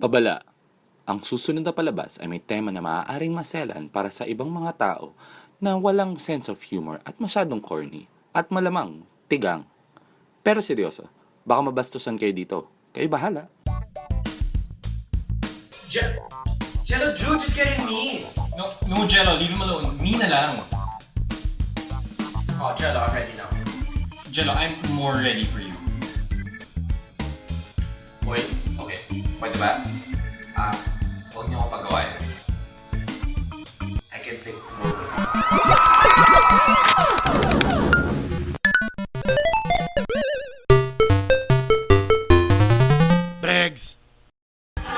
Pabala. Ang susunod na palabas ay may tema na maaaring maselan para sa ibang mga tao na walang sense of humor at masyadong corny at malamang tigang. Pero seryoso, baka mabastusan kayo dito. Kayo bahala. Je- Jello, Jude, just get in me. No, no, Jello, leave him alone. Me na lang. Oh, Jello, I'm ready now. Jello, I'm more ready for you. Boys, okay. Pwede ba? Ah, huwag niyo ako pagawain. I can take both of you.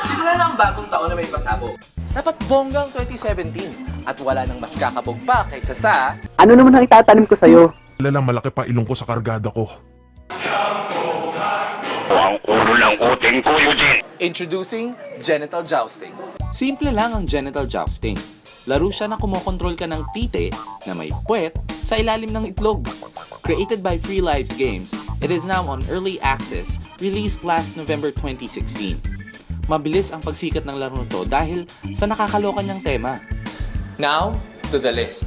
Simula na ang bagong taon na may pasabog. Dapat bonggang 2017 at wala nang mas kakabog pa kaysa sa Ano naman ang itatanim ko sa'yo? Lalang malaki pa ilong ko sa kargada ko. Introducing Genital Jousting. Simple lang ang genital jousting. Laro siya na kumokontrol ka ng tite na may puwet sa ilalim ng itlog. Created by Free Lives Games, it is now on early access, released last November 2016. Mabilis ang pagsikat ng laro to dahil sa nakakaloka niyang tema. Now, to the list.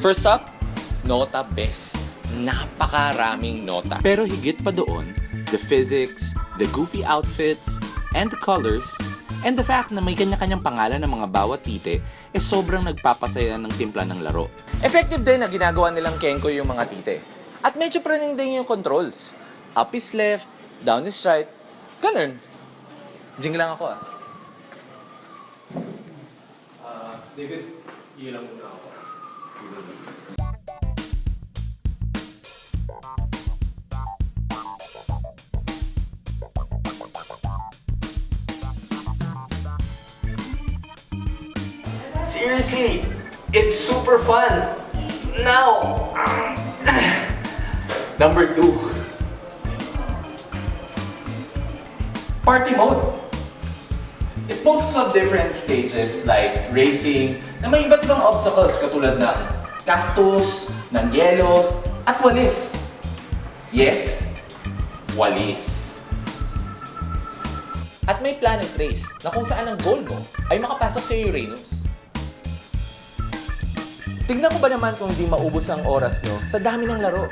First up, Nota Best. Napakaraming nota. Pero higit pa doon, the physics, the goofy outfits, and the colors, and the fact na may kanya-kanyang pangalan ng mga bawat tite, eh sobrang nagpapasaya ng timpla ng laro. Effective din na ginagawa nilang Kenko yung mga tite. At medyo praning din yung controls. Up is left, down is right. Ganun. Jing lang ako ah. Seriously, it's super fun. Now, number two. Party mode. It boasts of different stages like racing na may iba't ibang obstacles katulad ng cactus, ng yelo, at walis. Yes, walis. At may planet race na kung saan ang goal mo ay makapasok sa Uranus. Tignan ko ba naman kung hindi maubos ang oras nyo sa dami ng laro?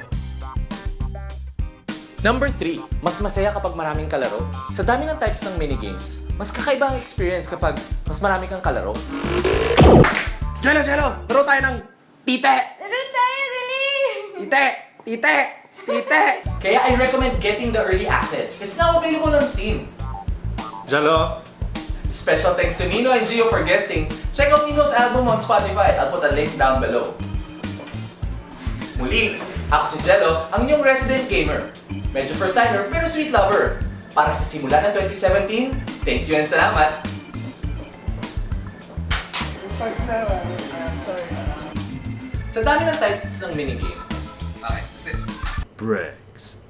Number 3, mas masaya kapag maraming kalaro. Sa dami ng types ng minigames, mas kakaiba ang experience kapag mas marami kang kalaro. Jello, Jello, laro tayo ng tite. Laro tayo, dali! Tite, tite, tite. Kaya I recommend getting the early access. It's now available on Steam. Jello, Special thanks to Nino and Gio for guesting. Check out Nino's album on Spotify. I'll put a link down below. Muli, ako si Jello, ang inyong resident gamer. Medyo first timer pero sweet lover. Para sa simula ng 2017, thank you and salamat! Sa dami ng types ng minigame, Okay, that's it. Bregs.